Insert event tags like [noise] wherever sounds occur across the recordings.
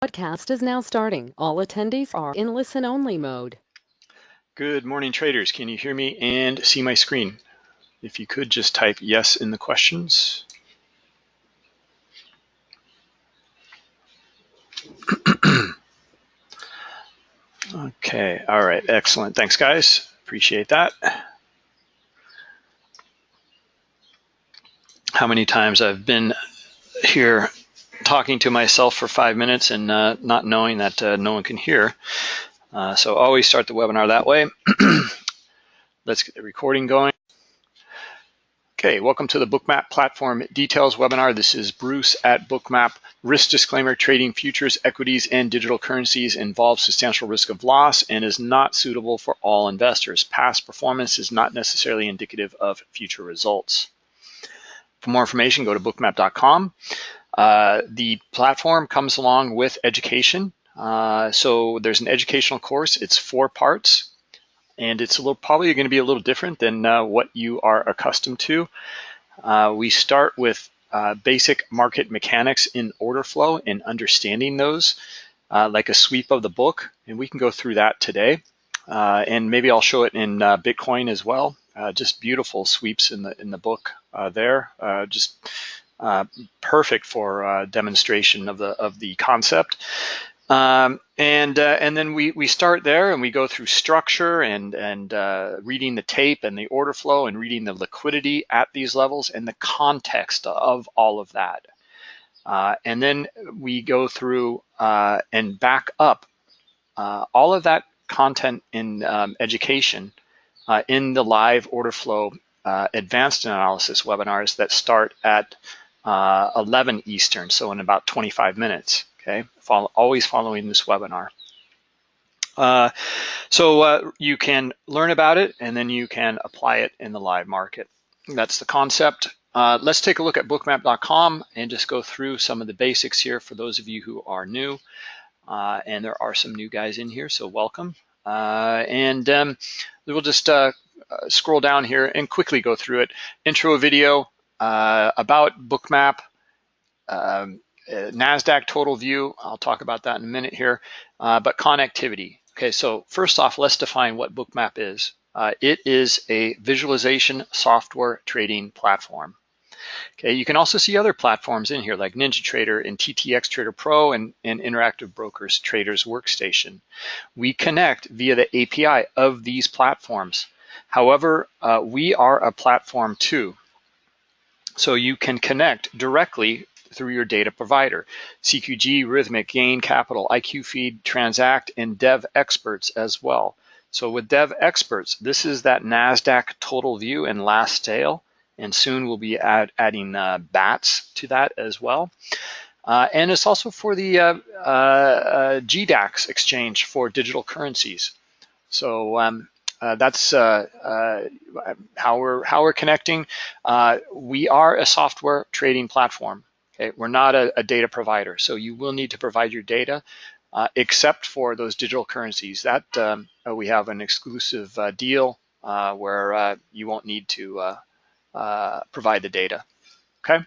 Podcast is now starting. All attendees are in listen-only mode. Good morning, traders. Can you hear me and see my screen? If you could just type yes in the questions. [clears throat] okay, all right, excellent. Thanks, guys. Appreciate that. How many times I've been here talking to myself for five minutes and uh, not knowing that uh, no one can hear. Uh, so always start the webinar that way. [clears throat] Let's get the recording going. Okay, welcome to the Bookmap Platform Details webinar. This is Bruce at Bookmap. Risk disclaimer, trading futures, equities, and digital currencies involves substantial risk of loss and is not suitable for all investors. Past performance is not necessarily indicative of future results. For more information, go to bookmap.com. Uh, the platform comes along with education. Uh, so there's an educational course. It's four parts, and it's a little, probably going to be a little different than uh, what you are accustomed to. Uh, we start with uh, basic market mechanics in order flow and understanding those, like a sweep of the book, and we can go through that today. and maybe I'll show it in Bitcoin as well. just beautiful sweeps in the in the book there. just uh, perfect for uh, demonstration of the of the concept. Um, and uh, and then we we start there and we go through structure and and uh, reading the tape and the order flow and reading the liquidity at these levels and the context of all of that. Uh, and then we go through uh, and back up all of that content in um, education in the live order flow advanced analysis webinars that start at uh, 11 Eastern, so in about 25 minutes, okay? Follow, always following this webinar. Uh, so uh, you can learn about it and then you can apply it in the live market. That's the concept. Uh, let's take a look at bookmap.com and just go through some of the basics here for those of you who are new. Uh, and there are some new guys in here, so welcome. Uh, and um, we'll just scroll down here and quickly go through it. Intro video, uh, about Bookmap, um, uh, NASDAQ total view, I'll talk about that in a minute here, uh, but connectivity. Okay, so first off, let's define what Bookmap is. Uh, it is a visualization software trading platform. Okay, you can also see other platforms in here like NinjaTrader and TTX Trader Pro and, and Interactive Brokers Traders Workstation. We connect via the API of these platforms. However, uh, we are a platform too. So you can connect directly through your data provider. CQG, Rithmic, Gain Capital, IQFeed, Transact, and Dev Experts as well. So with Devexperts, this is that NASDAQ total view and last sale, and soon we'll be add, adding uh, BATS to that as well. Uh, and it's also for the uh, uh, uh GDAX exchange for digital currencies. So um, uh, that's uh, uh, how we're how we're connecting. Uh, we are a software trading platform. Okay, we're not a, a, data provider, so you will need to provide your data, uh, except for those digital currencies. That um, we have an exclusive deal where you won't need to provide the data. Okay,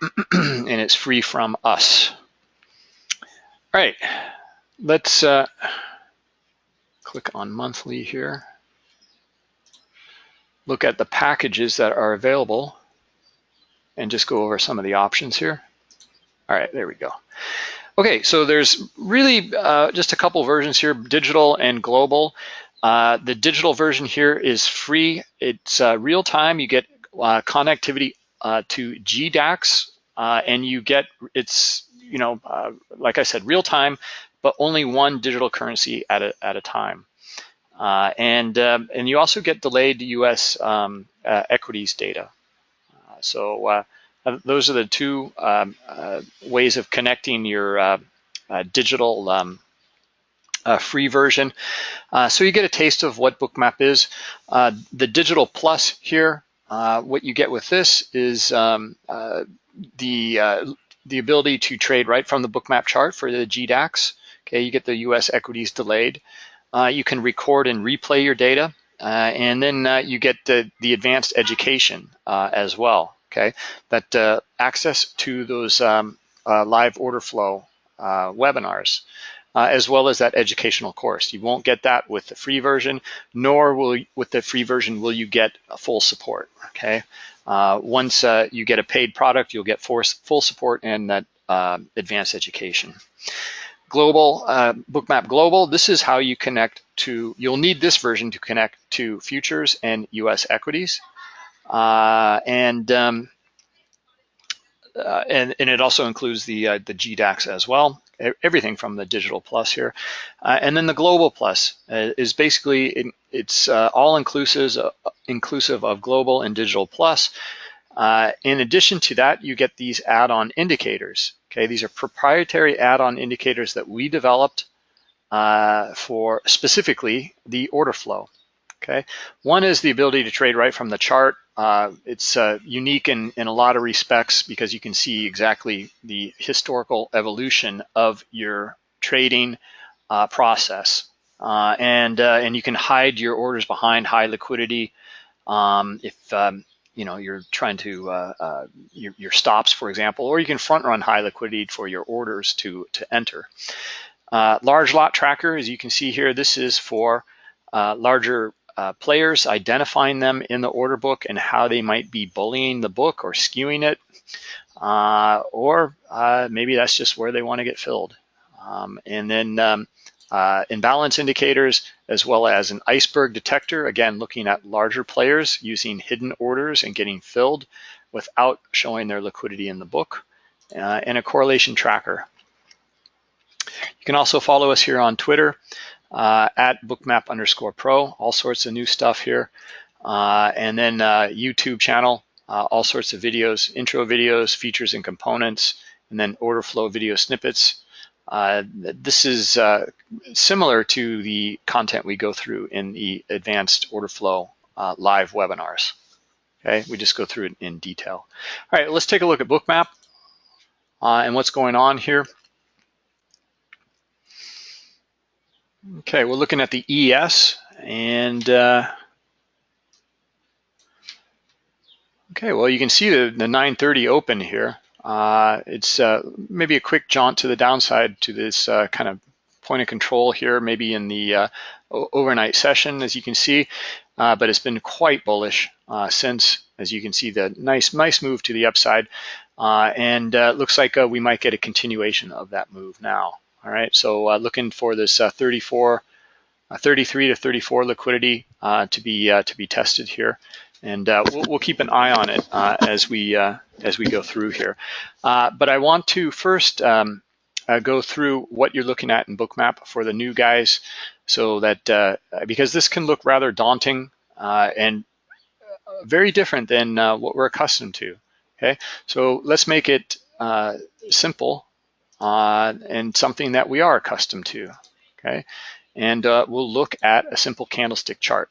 [clears throat] and it's free from us. All right, let's click on monthly here. Look at the packages that are available and just go over some of the options here. All right, there we go. Okay, so there's really uh, just a couple versions here, digital and global. Uh, the digital version here is free. It's uh, real time. You get uh, connectivity uh, to GDAX uh, and you get, it's, you know, like I said, real time but only one digital currency at a, at a time. Uh, and, um, and you also get delayed US um, uh, equities data. Uh, so uh, uh, those are the two um, ways of connecting your digital um, free version. so you get a taste of what Bookmap is. the digital plus here, what you get with this is um, the the ability to trade right from the bookmap chart for the GDAX. Okay, you get the US equities delayed. Uh, you can record and replay your data, uh, and then uh, you get the, the advanced education as well, okay? That access to those um, live order flow webinars, uh, as well as that educational course. You won't get that with the free version, nor will with the free version will you get full support. Okay, uh, once uh, you get a paid product, you'll get full support and that uh, advanced education. Global, uh, Bookmap Global, this is how you connect to, you'll need this version to connect to futures and US equities. Uh, and, um, uh, and, and it also includes the, uh, the GDAX as well, everything from the Digital Plus here. Uh, and then the Global Plus uh, is basically, it, it's all inclusive, inclusive of Global and Digital Plus. in addition to that, you get these add-on indicators. Okay, these are proprietary add-on indicators that we developed uh, for specifically the order flow. Okay, one is the ability to trade right from the chart. Uh, it's uh, unique in, in a lot of respects because you can see exactly the historical evolution of your trading uh, process. Uh, and, uh, and you can hide your orders behind high liquidity. Um, if um, you know, you're trying to, uh, uh, your, your, stops, for example, or you can front run high liquidity for your orders to, to enter. Uh, large lot tracker, as you can see here, this is for uh, larger uh, players, identifying them in the order book and how they might be bullying the book or skewing it. Uh, or maybe that's just where they want to get filled. Um, and then um, uh, imbalance indicators, as well as an iceberg detector, again, looking at larger players using hidden orders and getting filled without showing their liquidity in the book, uh, and a correlation tracker. You can also follow us here on Twitter uh, at bookmap underscore pro, all sorts of new stuff here. Uh, and then uh, YouTube channel, uh, all sorts of videos, intro videos, features and components, and then order flow video snippets. Uh, this is uh, similar to the content we go through in the advanced order flow uh, live webinars. Okay, we just go through it in detail. All right, let's take a look at Bookmap uh, and what's going on here. Okay, we're looking at the ES and uh, okay, well you can see the, the 930 open here. Uh, it's uh, maybe a quick jaunt to the downside to this uh, kind of point of control here, maybe in the uh, overnight session, as you can see, uh, but it's been quite bullish uh, since, as you can see, the nice, nice move to the upside. and it looks like we might get a continuation of that move now. All right, so looking for this 34, 33 to 34 liquidity to be to be tested here and uh, we'll, we'll, keep an eye on it uh, as we uh, as we go through here. Uh, but I want to first um, uh, go through what you're looking at in Bookmap for the new guys, so that uh, because this can look rather daunting and very different than what we're accustomed to. Okay, so let's make it simple and something that we are accustomed to. Okay, and we'll look at a simple candlestick chart.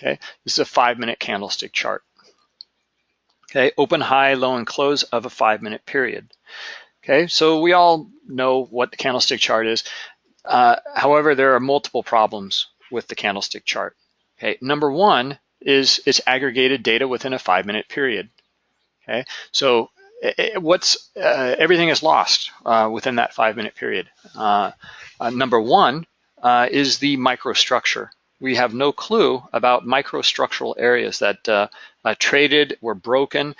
Okay, this is a five minute candlestick chart. Okay, open, high, low, and close of a five minute period. Okay, so we all know what the candlestick chart is. Uh, however, there are multiple problems with the candlestick chart. Okay, number one is it's aggregated data within a five minute period. Okay, so it, what's uh, everything is lost uh, within that five minute period. Uh, uh, number one uh, is the microstructure we have no clue about microstructural areas that uh, uh, traded, were broken,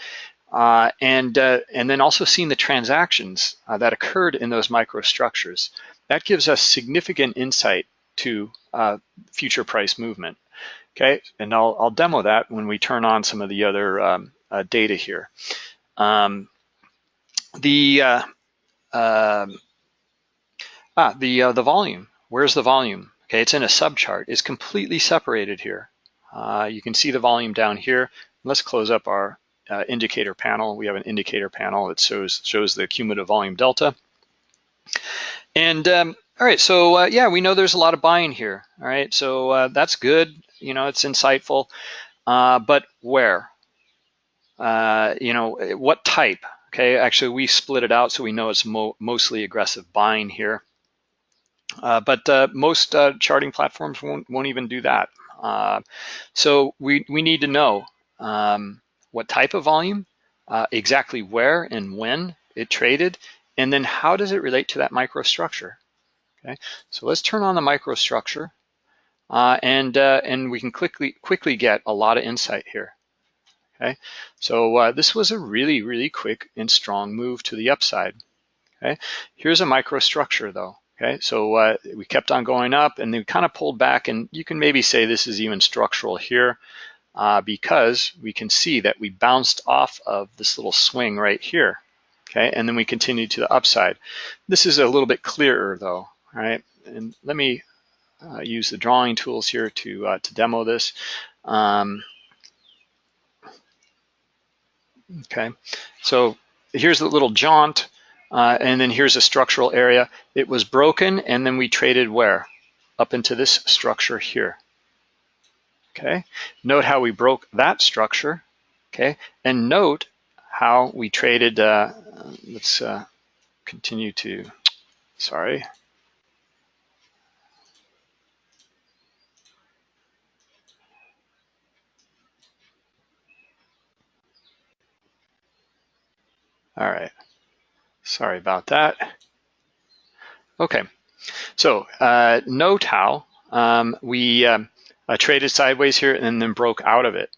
uh, and, uh, and then also seeing the transactions uh, that occurred in those microstructures. That gives us significant insight to uh, future price movement. Okay, and I'll, I'll demo that when we turn on some of the other um, data here. Um, the um, ah, the the volume. Where's the volume? Okay, it's in a subchart. It's completely separated here. Uh, you can see the volume down here. Let's close up our uh, indicator panel. We have an indicator panel that shows, shows the cumulative volume delta. And um, all right, so uh, yeah, we know there's a lot of buying here. All right, so uh, that's good. You know, it's insightful. Uh, but where? Uh, you know, what type? Okay, actually, we split it out so we know it's mo mostly aggressive buying here. Uh, but uh, most uh, charting platforms won't, won't even do that. Uh, so we, we need to know um, what type of volume, uh, exactly where and when it traded, and then how does it relate to that microstructure? Okay, so let's turn on the microstructure uh, and, and we can quickly, quickly get a lot of insight here. Okay, so this was a really, really quick and strong move to the upside. Okay, here's a microstructure though. Okay, so uh, we kept on going up and then kind of pulled back and you can maybe say this is even structural here uh, because we can see that we bounced off of this little swing right here. Okay, and then we continued to the upside. This is a little bit clearer though, right? And let me uh, use the drawing tools here to, uh, to demo this. Um, okay, so here's the little jaunt. Uh, and then here's a structural area. It was broken and then we traded where? Up into this structure here. Okay, note how we broke that structure. Okay, and note how we traded, uh, let's uh, continue to, sorry. All right. Sorry about that. Okay, so uh, note how um, we um, uh, traded sideways here and then broke out of it.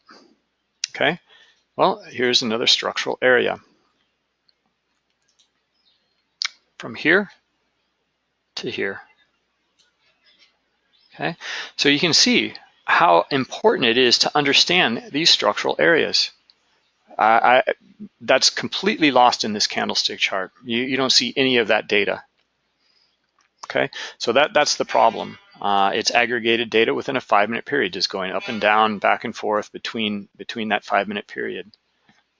Okay, well, here's another structural area. From here to here. Okay, so you can see how important it is to understand these structural areas. I, that's completely lost in this candlestick chart. You, you don't see any of that data. Okay, so that, that's the problem. Uh, it's aggregated data within a five minute period, just going up and down, back and forth between, between that five minute period.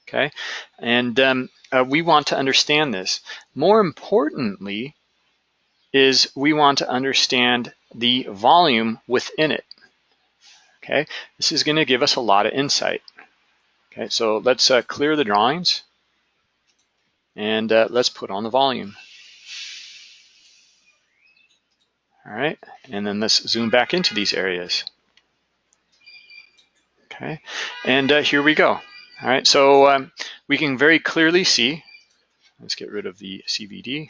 Okay, and um, uh, we want to understand this. More importantly, is we want to understand the volume within it. Okay, this is going to give us a lot of insight. Okay, so let's uh, clear the drawings and uh, let's put on the volume. All right, and then let's zoom back into these areas. Okay, and uh, here we go. All right, so um, we can very clearly see, let's get rid of the CVD.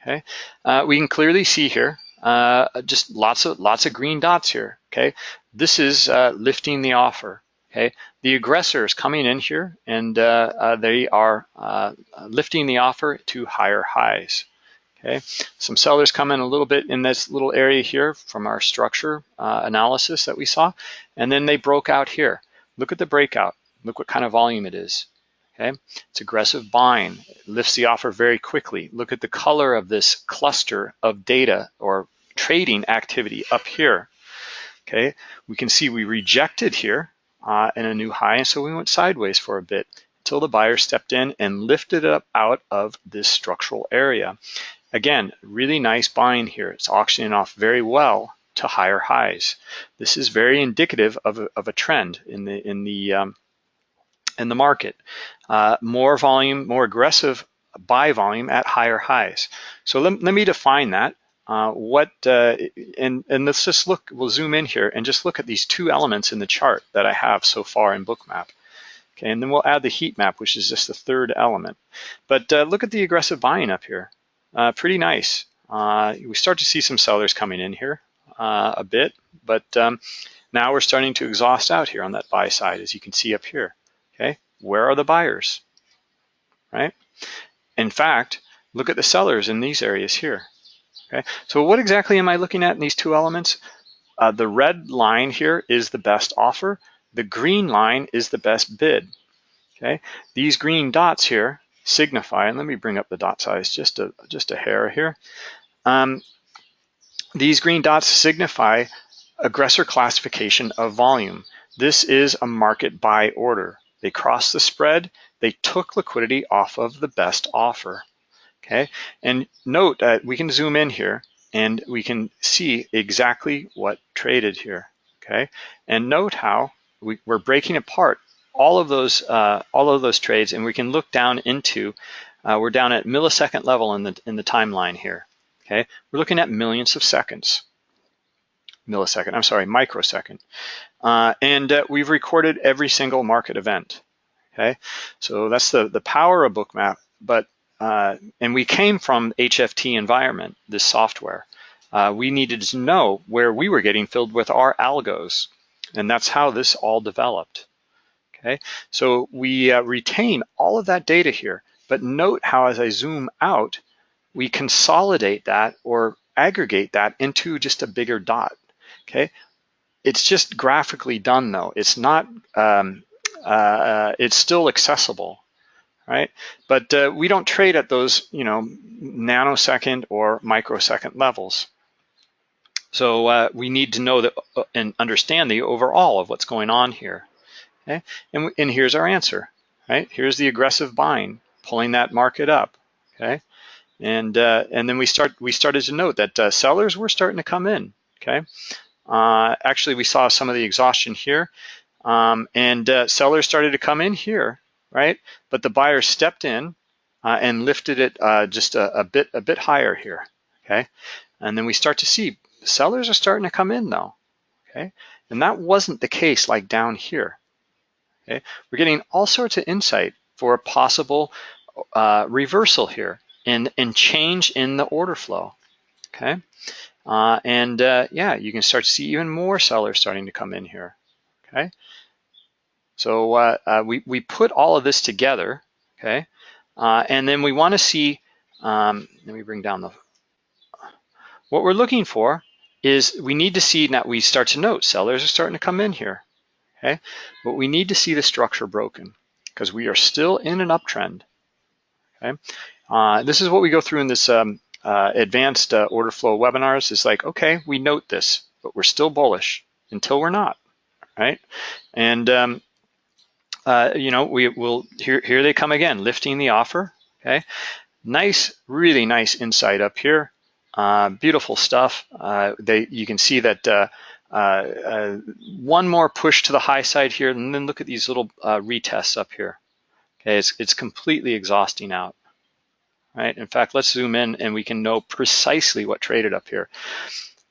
Okay, uh, we can clearly see here uh, just lots of lots of green dots here. Okay, this is uh, lifting the offer. Okay, the aggressor is coming in here and uh, uh, they are uh, lifting the offer to higher highs. Okay, some sellers come in a little bit in this little area here from our structure uh, analysis that we saw, and then they broke out here. Look at the breakout. Look what kind of volume it is. Okay, it's aggressive buying. It lifts the offer very quickly. Look at the color of this cluster of data or trading activity up here. Okay, we can see we rejected here uh, and a new high. And so we went sideways for a bit until the buyer stepped in and lifted it up out of this structural area. Again, really nice buying here. It's auctioning off very well to higher highs. This is very indicative of a, of a trend in the in the um, in the market. Uh, more volume, more aggressive buy volume at higher highs. So let, let me define that. Uh, what uh, and and let's just look. We'll zoom in here and just look at these two elements in the chart that I have so far in Bookmap. Okay, and then we'll add the heat map, which is just the third element. But uh, look at the aggressive buying up here. Uh, pretty nice. Uh, we start to see some sellers coming in here uh, a bit, but um, now we're starting to exhaust out here on that buy side, as you can see up here. Okay, where are the buyers? Right. In fact, look at the sellers in these areas here. Okay, so what exactly am I looking at in these two elements? Uh, the red line here is the best offer. The green line is the best bid. Okay, these green dots here signify, and let me bring up the dot size just a, just a hair here. Um, these green dots signify aggressor classification of volume. This is a market buy order. They crossed the spread, they took liquidity off of the best offer okay? And note that we can zoom in here and we can see exactly what traded here, okay? And note how we, are breaking apart all of those uh, all of those trades, and we can look down into. Uh, we're down at millisecond level in the in the timeline here. Okay, we're looking at millions of seconds. Millisecond, I'm sorry, microsecond, uh, and uh, we've recorded every single market event. Okay, so that's the the power of Bookmap. But uh, and we came from HFT environment, this software. Uh, we needed to know where we were getting filled with our algos. And that's how this all developed. Okay, so we uh, retain all of that data here, but note how as I zoom out, we consolidate that or aggregate that into just a bigger dot. Okay, it's just graphically done though. It's not, um, uh, it's still accessible, right? But uh, we don't trade at those, you know, nanosecond or microsecond levels. So uh, we need to know that uh, and understand the overall of what's going on here. Okay, and, and here's our answer. Right, here's the aggressive buying, pulling that market up. Okay, and uh, and then we start we started to note that uh, sellers were starting to come in. Okay, uh, actually we saw some of the exhaustion here, um, and sellers started to come in here. Right, but the buyers stepped in and lifted it just a, a bit a bit higher here. Okay, and then we start to see sellers are starting to come in though, okay? And that wasn't the case like down here, okay? We're getting all sorts of insight for a possible uh, reversal here and, and change in the order flow, okay? Uh, and uh, yeah, you can start to see even more sellers starting to come in here, okay? So uh, uh, we, we put all of this together, okay? Uh, and then we wanna see, um, let me bring down the, what we're looking for is we need to see that we start to note sellers are starting to come in here, okay? But we need to see the structure broken because we are still in an uptrend, okay? Uh, this is what we go through in this um, uh, advanced uh, order flow webinars. It's like, okay, we note this, but we're still bullish until we're not, right? And, um, uh, you know, we will, here, here they come again, lifting the offer, okay? Nice, really nice insight up here. Uh, beautiful stuff. Uh, they, you can see that uh, uh, one more push to the high side here, and then look at these little retests up here. Okay, it's, it's completely exhausting out. Right. In fact, let's zoom in and we can know precisely what traded up here.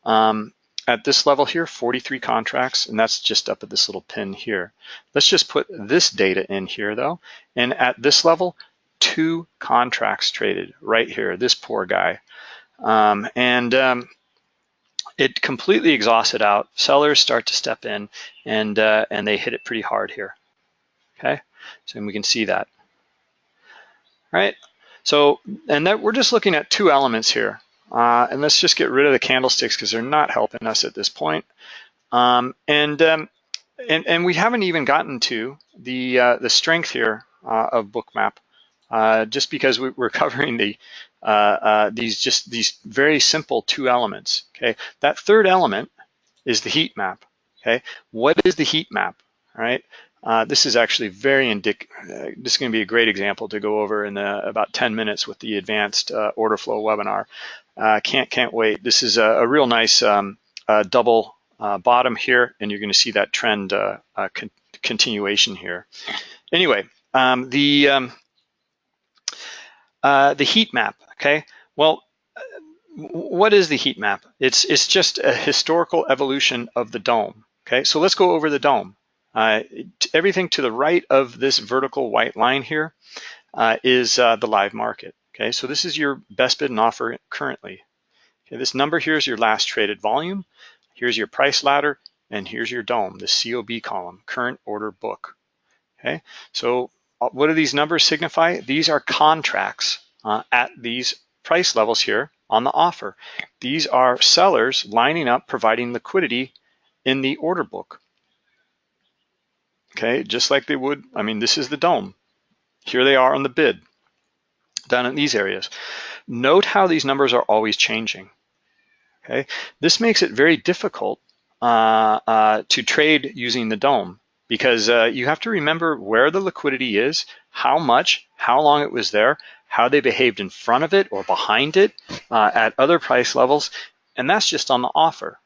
Um, at this level here, 43 contracts, and that's just up at this little pin here. Let's just put this data in here though. And at this level, two contracts traded right here, this poor guy. Um, and um, it completely exhausted out. Sellers start to step in and, uh, and they hit it pretty hard here. Okay, so we can see that. Right, so, and that we're just looking at two elements here. Uh, and let's just get rid of the candlesticks because they're not helping us at this point. Um, and, um, and, and we haven't even gotten to the, uh, the strength here uh, of bookmap uh, just because we, are [laughs] covering the uh, uh, these just these very simple two elements. Okay, that third element is the heat map. Okay, what is the heat map? All right, uh, this is actually very indic. Uh, this is going to be a great example to go over in the, about 10 minutes with the advanced uh, order flow webinar. Can't can't wait. This is a, a real nice um, double bottom here, and you're going to see that trend con continuation here. Anyway, um, the um, the heat map. Okay, well, what is the heat map? It's, it's just a historical evolution of the DOM. Okay, so let's go over the DOM. Uh, everything to the right of this vertical white line here uh, is uh, the live market. Okay, so this is your best bid and offer currently. Okay, this number here is your last traded volume. Here's your price ladder, and here's your DOM, the COB column, current order book. Okay, so uh, what do these numbers signify? These are contracts uh, at these price levels here on the offer. These are sellers lining up, providing liquidity in the order book. Okay, just like they would, I mean, this is the DOM. Here they are on the bid, down in these areas. Note how these numbers are always changing. Okay, this makes it very difficult uh, uh, to trade using the DOM because uh, you have to remember where the liquidity is, how much, how long it was there, how they behaved in front of it or behind it uh, at other price levels, and that's just on the offer.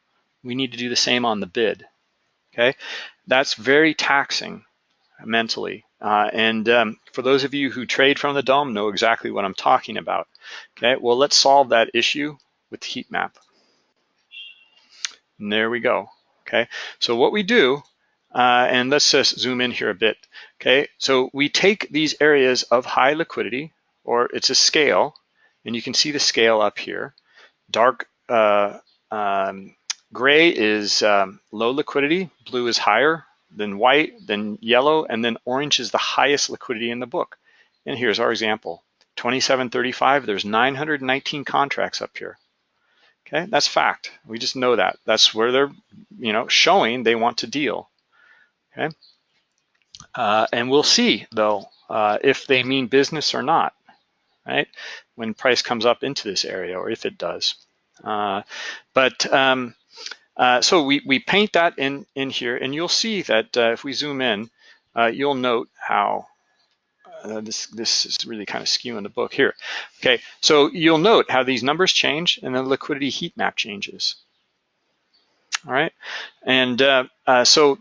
We need to do the same on the bid, okay? That's very taxing mentally. Uh, and um, for those of you who trade from the DOM know exactly what I'm talking about. Okay, well, let's solve that issue with the heat map. And there we go. Okay, so what we do, uh, and let's just zoom in here a bit. Okay, so we take these areas of high liquidity, or it's a scale, and you can see the scale up here. Dark uh, um, gray is um, low liquidity, blue is higher, then white, then yellow, and then orange is the highest liquidity in the book. And here's our example, 2735, there's 919 contracts up here. Okay, that's fact. We just know that. That's where they're, you know, showing they want to deal. Okay, uh, and we'll see though uh, if they mean business or not, right? When price comes up into this area, or if it does. Uh, but um, uh, so we we paint that in in here, and you'll see that uh, if we zoom in, uh, you'll note how uh, this, this is really kind of skewing the book here. Okay, so you'll note how these numbers change and the liquidity heat map changes. All right, and uh, so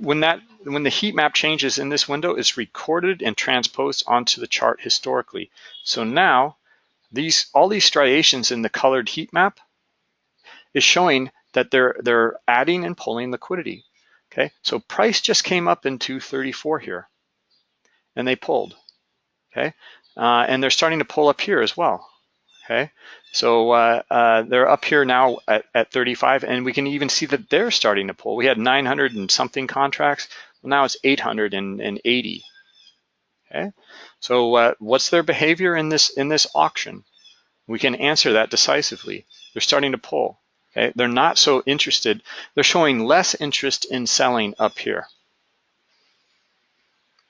when that when the heat map changes in this window, it's recorded and transposed onto the chart historically. So now these all these striations in the colored heat map is showing that they're they're adding and pulling liquidity. Okay, so price just came up into 34 here and they pulled, okay? Uh, and they're starting to pull up here as well, okay? So uh, uh, they're up here now at, at 35, and we can even see that they're starting to pull. We had 900 and something contracts. Well, now it's 880, okay? So uh, what's their behavior in this, in this auction? We can answer that decisively. They're starting to pull, okay? They're not so interested. They're showing less interest in selling up here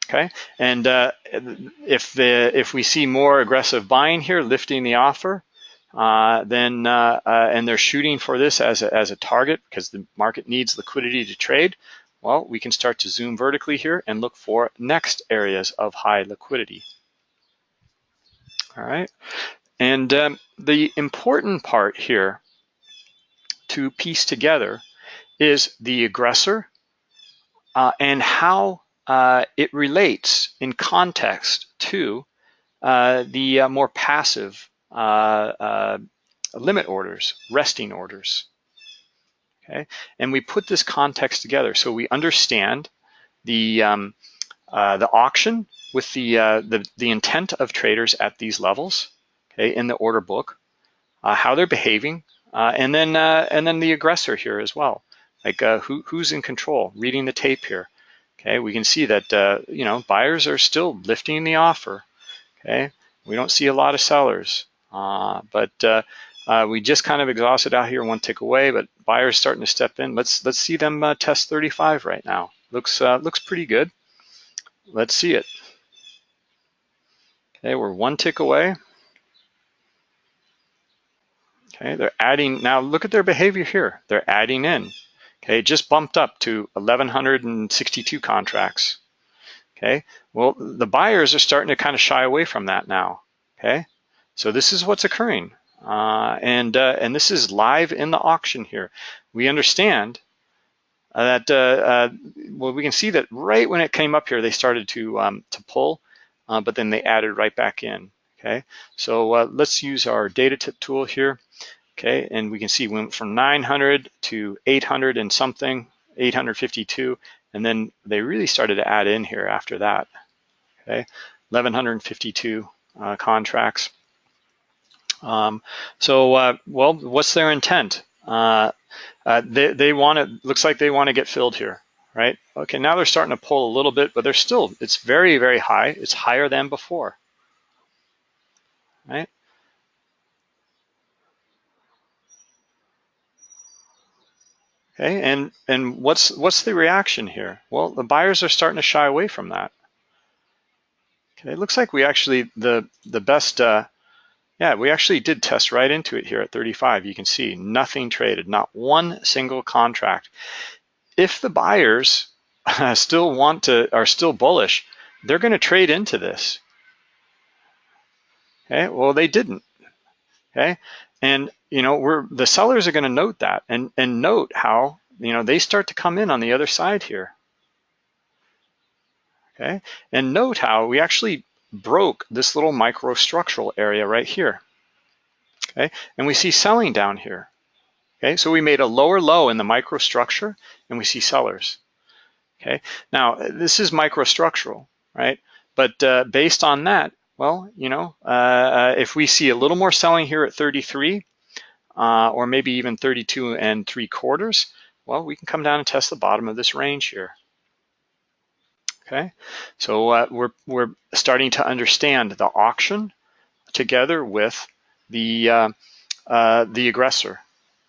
okay? And uh, if the if we see more aggressive buying here, lifting the offer, uh, then uh, uh, and they're shooting for this as a, as a target because the market needs liquidity to trade, well, we can start to zoom vertically here and look for next areas of high liquidity. All right, and um, the important part here to piece together is the aggressor uh, and how uh, it relates in context to uh, the uh, more passive uh, uh, limit orders, resting orders. Okay, and we put this context together so we understand the um, the auction with the, the the intent of traders at these levels. Okay, in the order book, how they're behaving, and then and then the aggressor here as well, like who who's in control, reading the tape here. Okay, we can see that uh, you know buyers are still lifting the offer. Okay, we don't see a lot of sellers, uh, but uh, uh we just kind of exhausted out here one tick away. But buyers starting to step in. Let's let's see them uh, test 35 right now. Looks uh, looks pretty good. Let's see it. Okay, we're one tick away. Okay, they're adding now. Look at their behavior here. They're adding in. Okay, just bumped up to 1,162 contracts. Okay, well, the buyers are starting to kind of shy away from that now. Okay, so this is what's occurring. Uh, and, uh, and this is live in the auction here. We understand that, uh, uh well, we can see that right when it came up here, they started to, um, to pull, uh, but then they added right back in. Okay, so uh, let's use our data tip tool here. Okay, and we can see we went from 900 to 800 and something, 852, and then they really started to add in here after that. Okay, 1152 uh, contracts. Um, so, uh, well, what's their intent? Uh, uh they, they want to, looks like they want to get filled here, right? Okay, now they're starting to pull a little bit, but they're still, it's very, very high. It's higher than before, right? Okay, and and what's what's the reaction here? Well, the buyers are starting to shy away from that. Okay, it looks like we actually the the best. Uh, yeah, we actually did test right into it here at 35. You can see nothing traded, not one single contract. If the buyers [laughs] still want to are still bullish, they're going to trade into this. Okay, well they didn't. Okay, and you know, we're the sellers are going to note that and and note how you know they start to come in on the other side here. Okay, and note how we actually broke this little microstructural area right here. Okay, and we see selling down here. Okay, so we made a lower low in the microstructure and we see sellers. Okay, now this is microstructural, right? But uh, based on that, Well, you know, uh, if we see a little more selling here at 33, uh, or maybe even 32 and three quarters, well, we can come down and test the bottom of this range here. Okay, so uh, we're, we're starting to understand the auction together with the, uh, uh, the aggressor,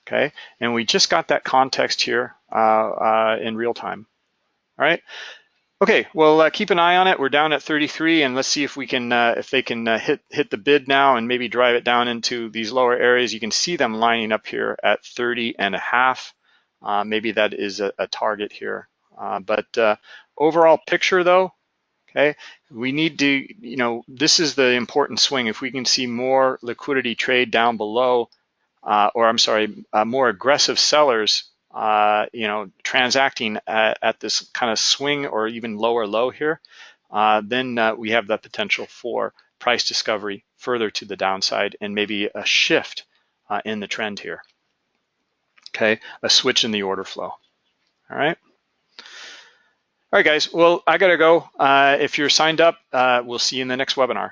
okay? And we just got that context here uh, uh, in real time, all right? Okay, well, uh, keep an eye on it. We're down at 33, and let's see if we can, uh, if they can uh, hit hit the bid now and maybe drive it down into these lower areas. You can see them lining up here at 30 and a half. Uh, maybe that is a, a target here. Uh, but uh, overall picture, though, okay, we need to, you know, this is the important swing. If we can see more liquidity trade down below, or I'm sorry, more aggressive sellers uh, you know, transacting at, at, this kind of swing or even lower low here, uh, then uh, we have the potential for price discovery further to the downside and maybe a shift uh, in the trend here. Okay, a switch in the order flow. All right. All right, guys. Well, I gotta go. Uh, if you're signed up, uh, we'll see you in the next webinar.